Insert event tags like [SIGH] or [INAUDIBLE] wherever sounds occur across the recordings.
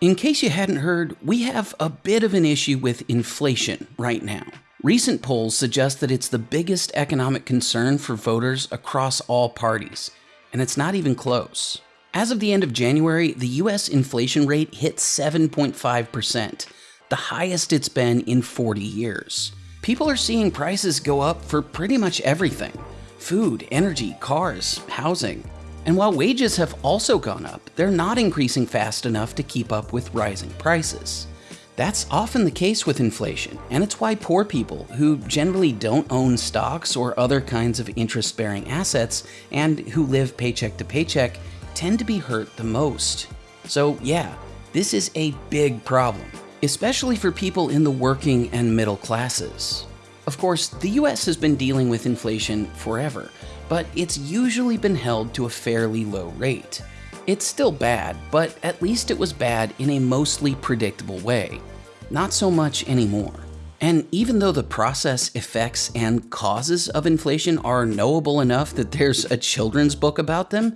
In case you hadn't heard, we have a bit of an issue with inflation right now. Recent polls suggest that it's the biggest economic concern for voters across all parties, and it's not even close. As of the end of January, the US inflation rate hit 7.5%, the highest it's been in 40 years. People are seeing prices go up for pretty much everything food, energy, cars, housing. And while wages have also gone up, they're not increasing fast enough to keep up with rising prices. That's often the case with inflation, and it's why poor people, who generally don't own stocks or other kinds of interest bearing assets and who live paycheck to paycheck, tend to be hurt the most. So, yeah, this is a big problem, especially for people in the working and middle classes. Of course, the US has been dealing with inflation forever, but it's usually been held to a fairly low rate. It's still bad, but at least it was bad in a mostly predictable way. Not so much anymore. And even though the process, effects, and causes of inflation are knowable enough that there's a children's book about them,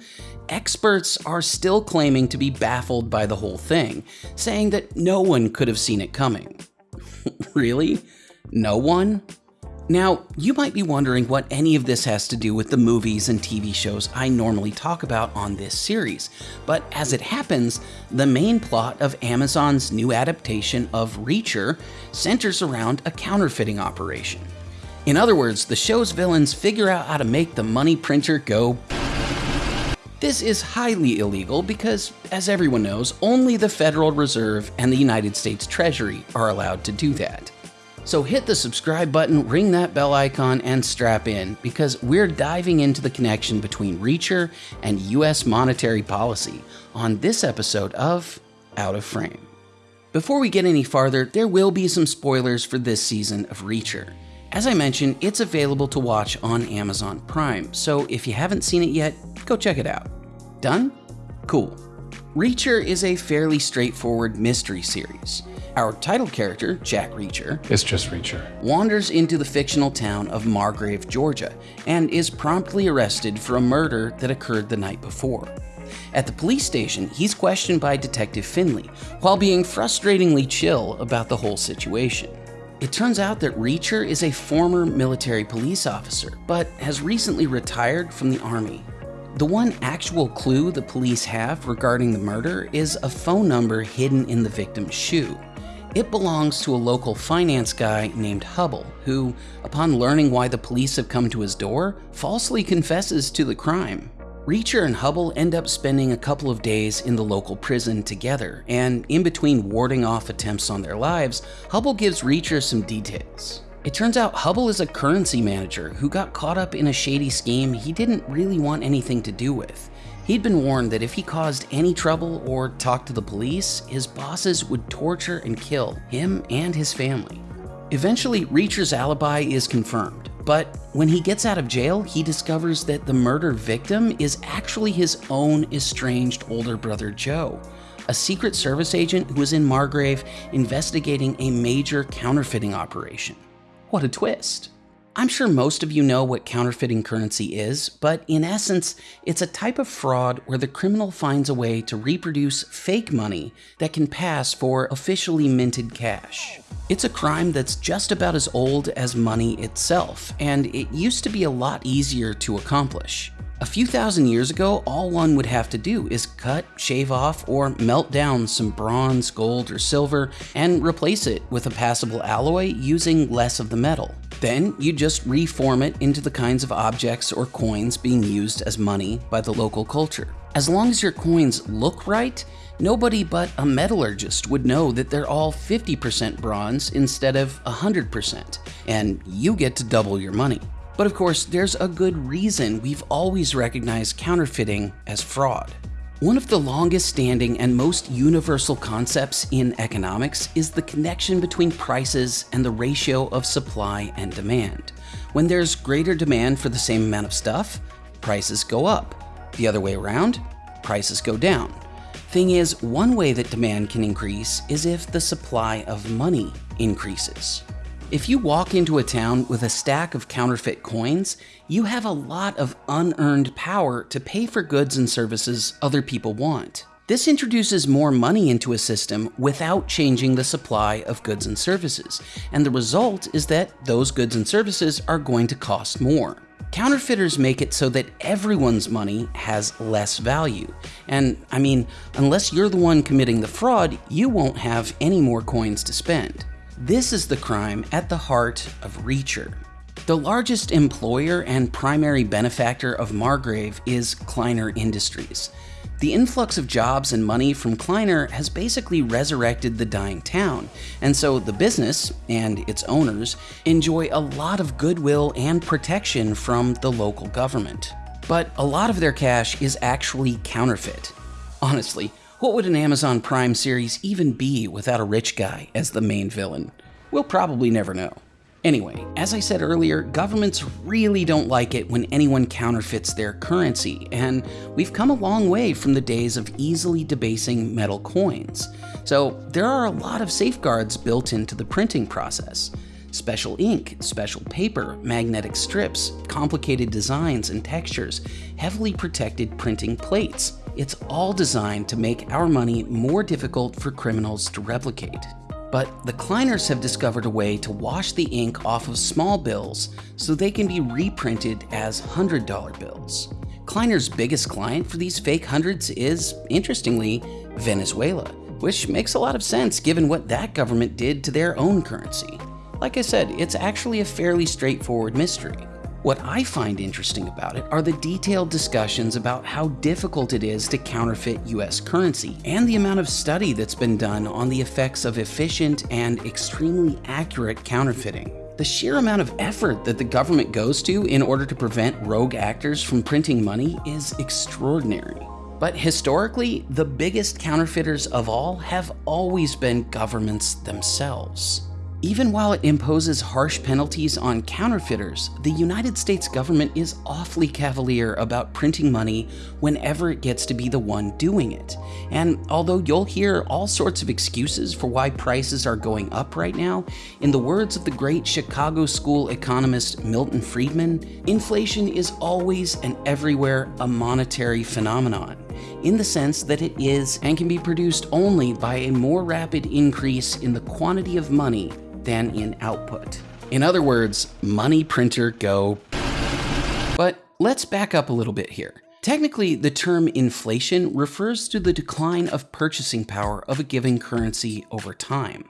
experts are still claiming to be baffled by the whole thing, saying that no one could have seen it coming. [LAUGHS] really? No one? Now, you might be wondering what any of this has to do with the movies and TV shows I normally talk about on this series, but as it happens, the main plot of Amazon's new adaptation of Reacher centers around a counterfeiting operation. In other words, the show's villains figure out how to make the money printer go. This is highly illegal because, as everyone knows, only the Federal Reserve and the United States Treasury are allowed to do that. So hit the subscribe button, ring that bell icon, and strap in because we're diving into the connection between Reacher and US monetary policy on this episode of Out of Frame. Before we get any farther, there will be some spoilers for this season of Reacher. As I mentioned, it's available to watch on Amazon Prime, so if you haven't seen it yet, go check it out. Done? Cool. Reacher is a fairly straightforward mystery series. Our title character, Jack Reacher, It's just Reacher. wanders into the fictional town of Margrave, Georgia, and is promptly arrested for a murder that occurred the night before. At the police station, he's questioned by Detective Finley, while being frustratingly chill about the whole situation. It turns out that Reacher is a former military police officer, but has recently retired from the Army. The one actual clue the police have regarding the murder is a phone number hidden in the victim's shoe. It belongs to a local finance guy named Hubble, who, upon learning why the police have come to his door, falsely confesses to the crime. Reacher and Hubble end up spending a couple of days in the local prison together, and in between warding off attempts on their lives, Hubble gives Reacher some details. It turns out Hubble is a currency manager who got caught up in a shady scheme he didn't really want anything to do with. He'd been warned that if he caused any trouble or talked to the police, his bosses would torture and kill him and his family. Eventually, Reacher's alibi is confirmed, but when he gets out of jail, he discovers that the murder victim is actually his own estranged older brother Joe, a Secret Service agent who was in Margrave investigating a major counterfeiting operation. What a twist! I'm sure most of you know what counterfeiting currency is, but in essence, it's a type of fraud where the criminal finds a way to reproduce fake money that can pass for officially minted cash. It's a crime that's just about as old as money itself, and it used to be a lot easier to accomplish. A few thousand years ago, all one would have to do is cut, shave off, or melt down some bronze, gold, or silver and replace it with a passable alloy using less of the metal. Then you just reform it into the kinds of objects or coins being used as money by the local culture. As long as your coins look right, nobody but a metallurgist would know that they're all 50% bronze instead of 100%, and you get to double your money. But of course, there's a good reason we've always recognized counterfeiting as fraud. One of the longest standing and most universal concepts in economics is the connection between prices and the ratio of supply and demand. When there's greater demand for the same amount of stuff, prices go up. The other way around, prices go down. Thing is, one way that demand can increase is if the supply of money increases. If you walk into a town with a stack of counterfeit coins, you have a lot of unearned power to pay for goods and services other people want. This introduces more money into a system without changing the supply of goods and services, and the result is that those goods and services are going to cost more. Counterfeiters make it so that everyone's money has less value. And I mean, unless you're the one committing the fraud, you won't have any more coins to spend. This is the crime at the heart of Reacher. The largest employer and primary benefactor of Margrave is Kliner Industries. The influx of jobs and money from Kliner has basically resurrected the dying town, and so the business and its owners enjoy a lot of goodwill and protection from the local government. But a lot of their cash is actually counterfeit. Honestly, what would an Amazon Prime series even be without a rich guy as the main villain? We'll probably never know. Anyway, as I said earlier, governments really don't like it when anyone counterfeits their currency, and we've come a long way from the days of easily debasing metal coins. So there are a lot of safeguards built into the printing process. Special ink, special paper, magnetic strips, complicated designs and textures, heavily protected printing plates. It's all designed to make our money more difficult for criminals to replicate. But the Kliners have discovered a way to wash the ink off of small bills so they can be reprinted as $100 bills. Kliner's biggest client for these fake hundreds is, interestingly, Venezuela, which makes a lot of sense given what that government did to their own currency. Like I said, it's actually a fairly straightforward mystery. What I find interesting about it are the detailed discussions about how difficult it is to counterfeit US currency and the amount of study that's been done on the effects of efficient and extremely accurate counterfeiting. The sheer amount of effort that the government goes to in order to prevent rogue actors from printing money is extraordinary. But historically, the biggest counterfeiters of all have always been governments themselves. Even while it imposes harsh penalties on counterfeiters, the United States government is awfully cavalier about printing money whenever it gets to be the one doing it. And although you'll hear all sorts of excuses for why prices are going up right now, in the words of the great Chicago school economist Milton Friedman, inflation is always and everywhere a monetary phenomenon in the sense that it is and can be produced only by a more rapid increase in the quantity of money than in output. In other words, money printer go. But let's back up a little bit here. Technically, the term inflation refers to the decline of purchasing power of a given currency over time.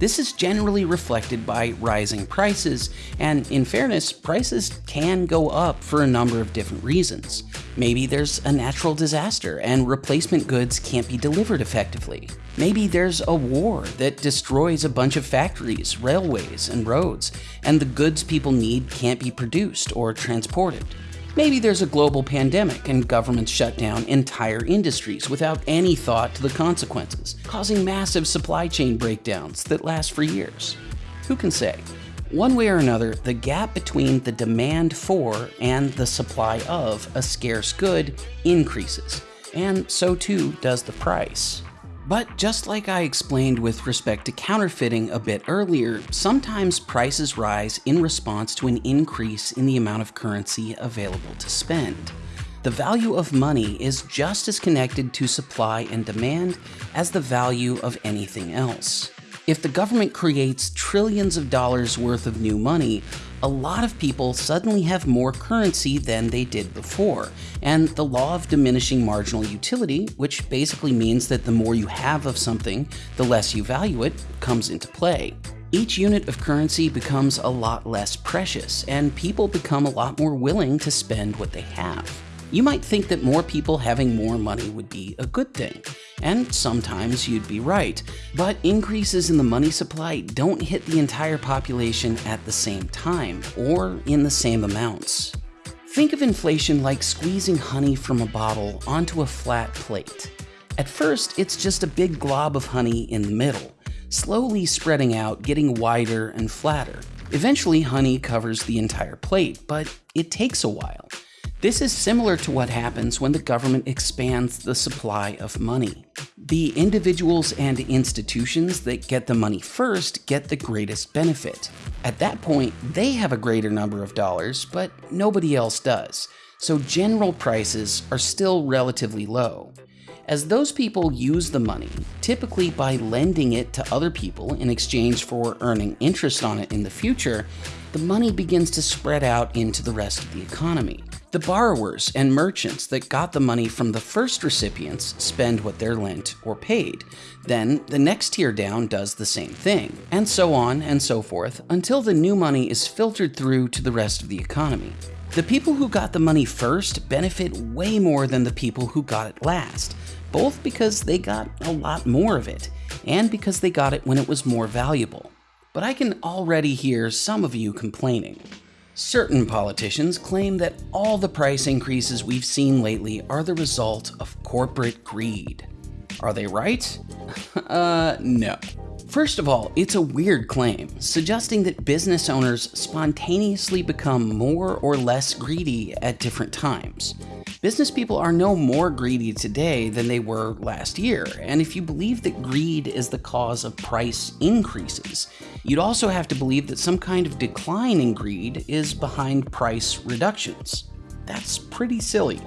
This is generally reflected by rising prices, and in fairness, prices can go up for a number of different reasons. Maybe there's a natural disaster and replacement goods can't be delivered effectively. Maybe there's a war that destroys a bunch of factories, railways, and roads, and the goods people need can't be produced or transported. Maybe there's a global pandemic and governments shut down entire industries without any thought to the consequences, causing massive supply chain breakdowns that last for years. Who can say? One way or another, the gap between the demand for and the supply of a scarce good increases, and so too does the price. But just like I explained with respect to counterfeiting a bit earlier, sometimes prices rise in response to an increase in the amount of currency available to spend. The value of money is just as connected to supply and demand as the value of anything else. If the government creates trillions of dollars worth of new money, a lot of people suddenly have more currency than they did before. And the law of diminishing marginal utility, which basically means that the more you have of something, the less you value it, comes into play. Each unit of currency becomes a lot less precious, and people become a lot more willing to spend what they have. You might think that more people having more money would be a good thing, and sometimes you'd be right, but increases in the money supply don't hit the entire population at the same time, or in the same amounts. Think of inflation like squeezing honey from a bottle onto a flat plate. At first, it's just a big glob of honey in the middle, slowly spreading out, getting wider and flatter. Eventually, honey covers the entire plate, but it takes a while. This is similar to what happens when the government expands the supply of money. The individuals and institutions that get the money first get the greatest benefit. At that point, they have a greater number of dollars, but nobody else does, so general prices are still relatively low. as those people use the money, typically by lending it to other people in exchange for earning interest on it in the future, the money begins to spread out into the rest of the economy. The borrowers and merchants that got the money from the first recipients spend what they're lent or paid. Then the next tier down does the same thing, and so on and so forth until the new money is filtered through to the rest of the economy. The people who got the money first benefit way more than the people who got it last, both because they got a lot more of it, and because they got it when it was more valuable. But I can already hear some of you complaining. Certain politicians claim that all the price increases we've seen lately are the result of corporate greed. Are they right? [LAUGHS] uh, no. First of all, it's a weird claim, suggesting that business owners spontaneously become more or less greedy at different times. Business people are no more greedy today than they were last year, and if you believe that greed is the cause of price increases, you'd also have to believe that some kind of decline in greed is behind price reductions. That's pretty silly.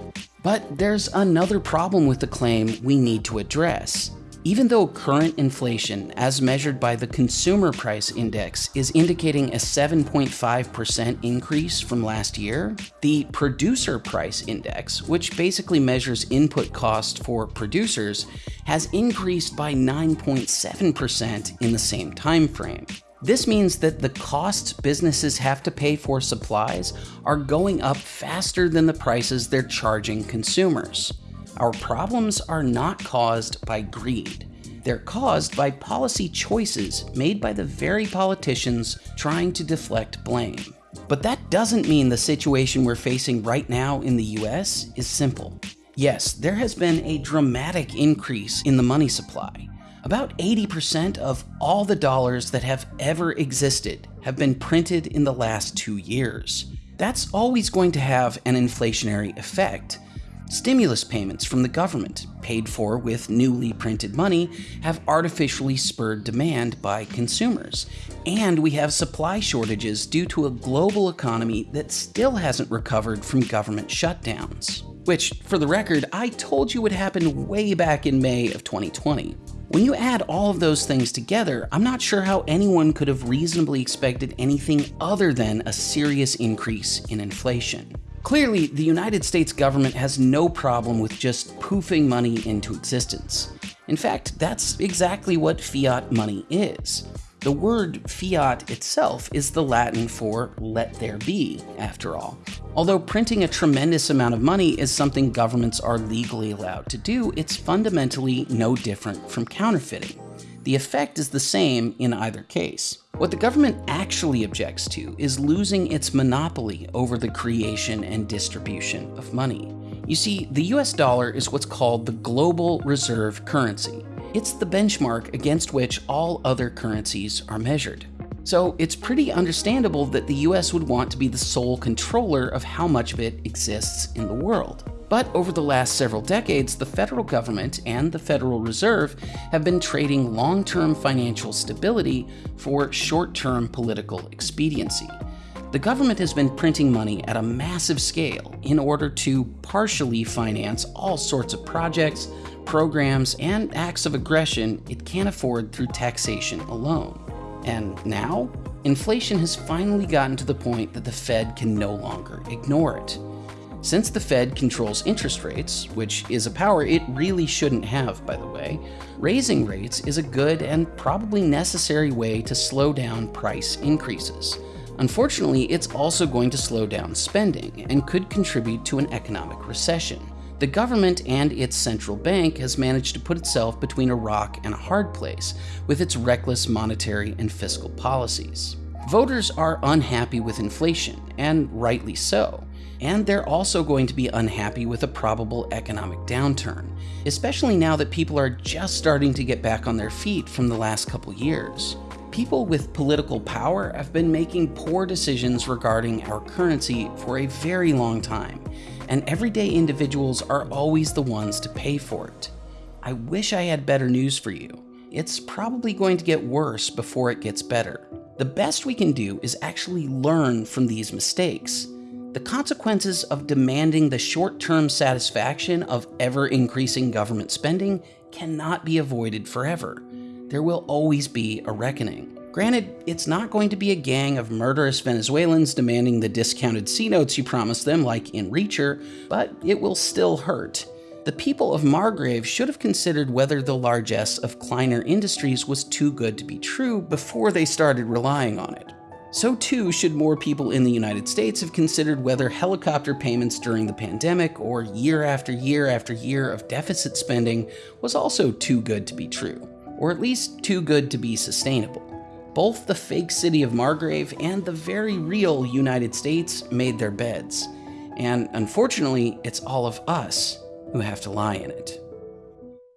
But there's another problem with the claim we need to address. Even though current inflation, as measured by the Consumer Price Index, is indicating a 7.5% increase from last year, the Producer Price Index, which basically measures input cost for producers, has increased by 9.7% in the same time frame. This means that the costs businesses have to pay for supplies are going up faster than the prices they're charging consumers. Our problems are not caused by greed. They're caused by policy choices made by the very politicians trying to deflect blame. But that doesn't mean the situation we're facing right now in the US is simple. Yes, there has been a dramatic increase in the money supply. About 80% of all the dollars that have ever existed have been printed in the last two years. That's always going to have an inflationary effect, Stimulus payments from the government, paid for with newly printed money, have artificially spurred demand by consumers. And we have supply shortages due to a global economy that still hasn't recovered from government shutdowns. Which, for the record, I told you would happen way back in May of 2020. When you add all of those things together, I'm not sure how anyone could have reasonably expected anything other than a serious increase in inflation. Clearly, the United States government has no problem with just poofing money into existence. In fact, that's exactly what fiat money is. The word fiat itself is the Latin for let there be, after all. Although printing a tremendous amount of money is something governments are legally allowed to do, it's fundamentally no different from counterfeiting. The effect is the same in either case. What the government actually objects to is losing its monopoly over the creation and distribution of money. You see, the US dollar is what's called the global reserve currency. It's the benchmark against which all other currencies are measured. So it's pretty understandable that the US would want to be the sole controller of how much of it exists in the world. But over the last several decades, the federal government and the Federal Reserve have been trading long-term financial stability for short-term political expediency. The government has been printing money at a massive scale in order to partially finance all sorts of projects, programs, and acts of aggression it can't afford through taxation alone. And now, inflation has finally gotten to the point that the Fed can no longer ignore it. Since the Fed controls interest rates, which is a power it really shouldn't have, by the way, raising rates is a good and probably necessary way to slow down price increases. Unfortunately, it's also going to slow down spending and could contribute to an economic recession. The government and its central bank has managed to put itself between a rock and a hard place with its reckless monetary and fiscal policies. Voters are unhappy with inflation, and rightly so and they're also going to be unhappy with a probable economic downturn, especially now that people are just starting to get back on their feet from the last couple years. People with political power have been making poor decisions regarding our currency for a very long time, and everyday individuals are always the ones to pay for it. I wish I had better news for you. It's probably going to get worse before it gets better. The best we can do is actually learn from these mistakes The consequences of demanding the short term satisfaction of ever increasing government spending cannot be avoided forever. There will always be a reckoning. Granted, it's not going to be a gang of murderous Venezuelans demanding the discounted C notes you promised them, like in Reacher, but it will still hurt. The people of Margrave should have considered whether the largesse of Kliner Industries was too good to be true before they started relying on it. So too should more people in the United States have considered whether helicopter payments during the pandemic or year after year after year of deficit spending was also too good to be true, or at least too good to be sustainable. Both the fake city of Margrave and the very real United States made their beds, and unfortunately, it's all of us who have to lie in it.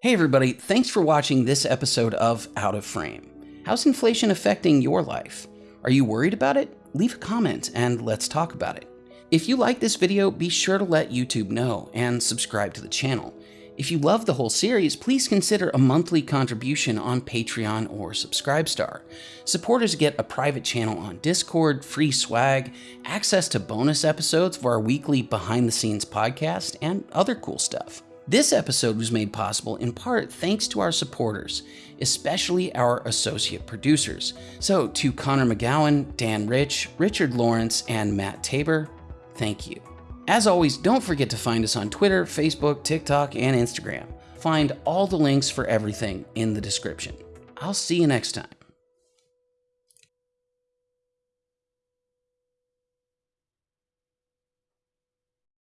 Hey everybody, thanks for watching this episode of Out of Frame. How's inflation affecting your life? Are you worried about it? Leave a comment and let's talk about it. If you like this video, be sure to let YouTube know and subscribe to the channel. If you love the whole series, please consider a monthly contribution on Patreon or Subscribestar. Supporters get a private channel on Discord, free swag, access to bonus episodes of our weekly behind the scenes podcast, and other cool stuff. This episode was made possible in part thanks to our supporters, especially our associate producers. So, to Connor McGowan, Dan Rich, Richard Lawrence, and Matt Tabor, thank you. As always, don't forget to find us on Twitter, Facebook, TikTok, and Instagram. Find all the links for everything in the description. I'll see you next time.